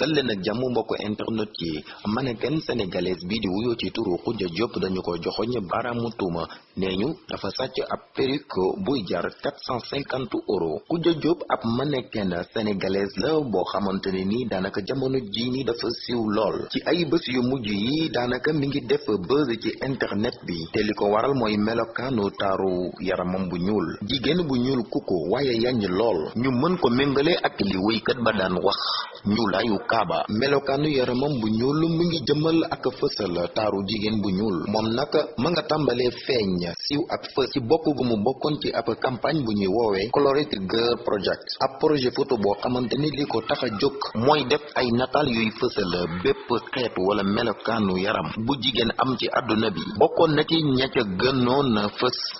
dal leen ak mbokk internet yi mannequin sénégalaise bi di wuyoo ci turu Khoudia Diop dañu ko joxoñ baaraamu tuuma nee ñu dafa sàcc ab perruque buy jar 450 euros Khoudia Diop ab mannequin sénégalaise la boo xamante ne ni daanaka jamono ji ni dafa siiw lool ci ay bés yu mujj yi daanaka mi ngi def buzz ci internet bi. Te li ko waral mooy melokaanu taaru yaramam bu ñuul bu ñuul kuku waaye yañ lool ñu mën ko méngale ak li wéykat ba daan wax ñuulaayu kaaba melokaanu yaramam bu ñuul mu ngi jëmal ak fësal taaru jigéen bu ñuul moom nag ma nga tàmbalee feeñ siiw ak fës ci bokk gu mu bokkoon ci ab campagne bu ñuy woowee Colored Girl Project. Ab projet photo boo xamante ni li ko mooy def ay nataal yuy fësal bépp xeetu wala melokaanu yaram. Bu jigéen am ci àdduna bi. Bokkoon na ci ña ca gënoon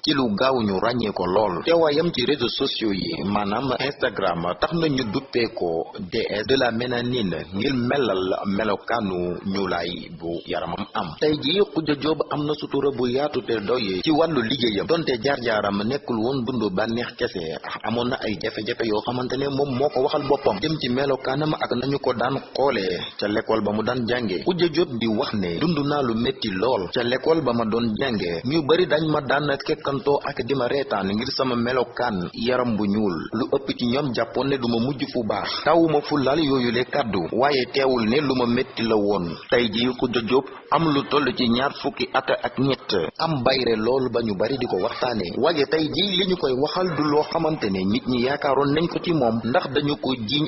ci lu gaaw ñu ràññee ko lool. Teewaayam ci réseaux sociaux yi maanaam Instagram tax na ñu duppee ko déesse de la mélanine ngir melal melokaanu ñuulaay bu yaramam am. Tey jii Khoudia Diop am na sutura bu yaatu te doy ci wàllu liggéeyam donte jaar-jaaram nekkul woon dundu bànneex kese. Amoon na ay jafe-jafe yoo xamante ne moom moo ko waxal boppam. Jëm ci melokaanam ak nañu ko daan xoolee ca l'école ba mu daan jànge. Khoudia Diop di wax ne dund naa lu métti lool. Ca l'école ba ma doon jànge ñu bari dañ ma daan kekkantoo ak di ma reetaan ngir sama melokaan yaram bu ñuul. Lu ëpp ci ñoom jàppoon ne du ma mujj fu baax. Tawuma fu lal yooyu le kàddu waaye teewul ne lu ma métti la woon tey ji Diop am lu toll ci ñaar fukki at ak ñett am bayre lool ba bari di ko waxtaane waaye tey ji li ñu koy waxal du loo xamante ne nit ñi yaakaaroon nañ ko ci moom ndax dañu ko jiiñ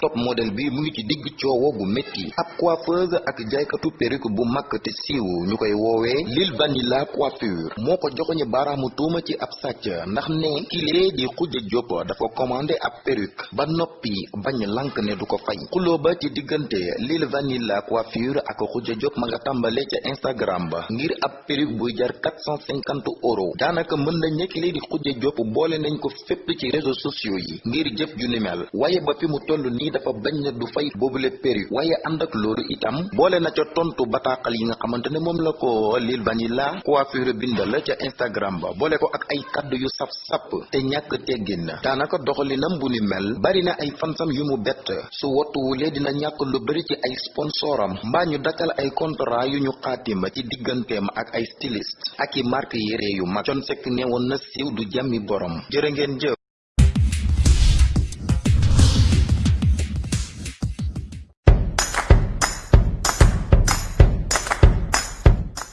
top modèle bi mu ngi ci digg coowo gu métti ab coiffeuse ak jaaykatu perruque bu mag te siiw ñu koy Lil Vanilla coiffure moo ko joxoñu baaraamu tuuma ci ab sàcc ndax ne kilee di Khoudia Diop dafa commandé ab perruque ba noppi bañ lank ne du ko fay xuloo ba ci diggante Lil Vanilla coiffure ak Khoudia Diop ma nga tàmbale ca Instagram ba ngir ab perruque buy jar 450 euros daanaka mën nañ ne kilee di Khoudia Diop boole nañ ko fépp ci réseaux sociaux yi. Ngir jëf ju ni mel waaye ba fi mu toll nii dafa bañ ne du fay boobule perruque waaye ànd ak loolu itam boole na ca tontu bataaxal yi nga xamante ne moom la ko Lil Vanilla coiffure bindal ca Instagram ba boole ko ak ay kaddu yu sap sap te ñàkk teggin daanaka doxalinam bu ni mel bari na ay fansam yu mu bett. Su wottuwulee dina ñàkk lu bari ci ay sponsoram mbaa ñu dakkal ay contrat yu ñu xaatima ci digganteem ak ay styliste ak i marque yére yu mag. Thione Seck neewoon na siiw du borom. Jërë ngeen jëf